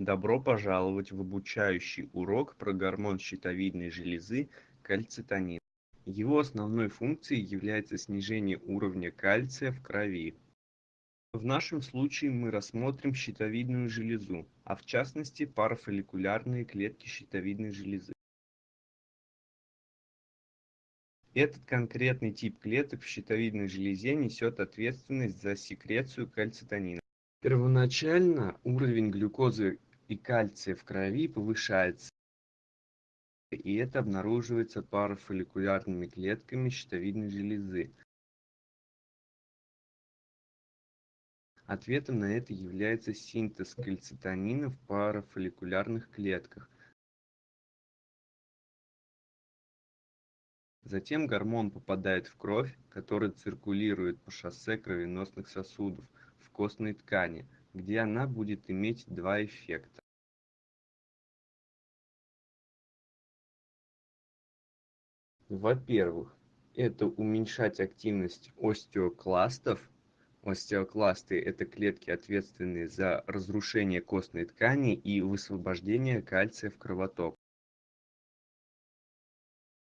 Добро пожаловать в обучающий урок про гормон щитовидной железы – кальцитонин. Его основной функцией является снижение уровня кальция в крови. В нашем случае мы рассмотрим щитовидную железу, а в частности парафолликулярные клетки щитовидной железы. Этот конкретный тип клеток в щитовидной железе несет ответственность за секрецию кальцитонина. Первоначально уровень глюкозы и кальция в крови повышается, и это обнаруживается парафолликулярными клетками щитовидной железы. Ответом на это является синтез кальцитонина в парафолликулярных клетках. Затем гормон попадает в кровь, который циркулирует по шоссе кровеносных сосудов в костной ткани, где она будет иметь два эффекта. Во-первых, это уменьшать активность остеокластов. Остеокласты – это клетки, ответственные за разрушение костной ткани и высвобождение кальция в кровоток.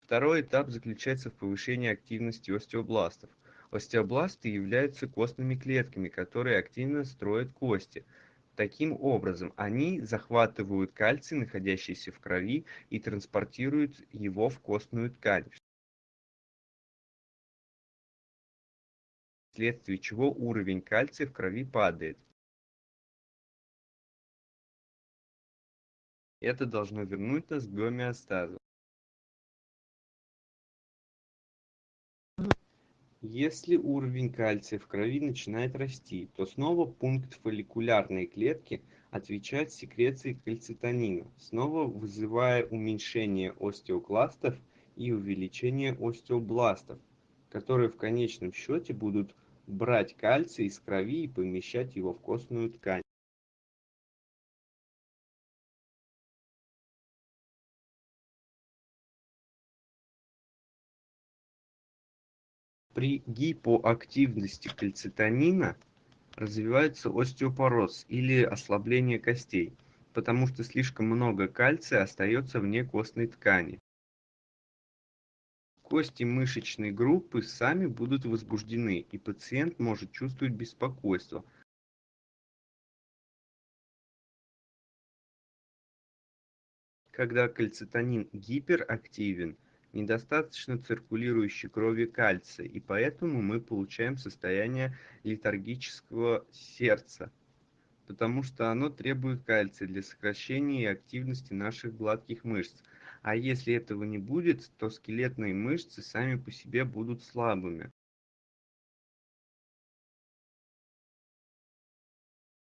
Второй этап заключается в повышении активности остеобластов. Остеобласты являются костными клетками, которые активно строят кости. Таким образом, они захватывают кальций, находящийся в крови, и транспортируют его в костную ткань, вследствие чего уровень кальция в крови падает. Это должно вернуть нас к гомеостазу. Если уровень кальция в крови начинает расти, то снова пункт фолликулярной клетки отвечает секрецией кальцитонина, снова вызывая уменьшение остеокластов и увеличение остеобластов, которые в конечном счете будут брать кальций из крови и помещать его в костную ткань. При гипоактивности кальцитонина развивается остеопороз или ослабление костей, потому что слишком много кальция остается вне костной ткани. Кости мышечной группы сами будут возбуждены, и пациент может чувствовать беспокойство. Когда кальцитонин гиперактивен, недостаточно циркулирующей крови кальция, и поэтому мы получаем состояние летаргического сердца, потому что оно требует кальция для сокращения и активности наших гладких мышц. А если этого не будет, то скелетные мышцы сами по себе будут слабыми.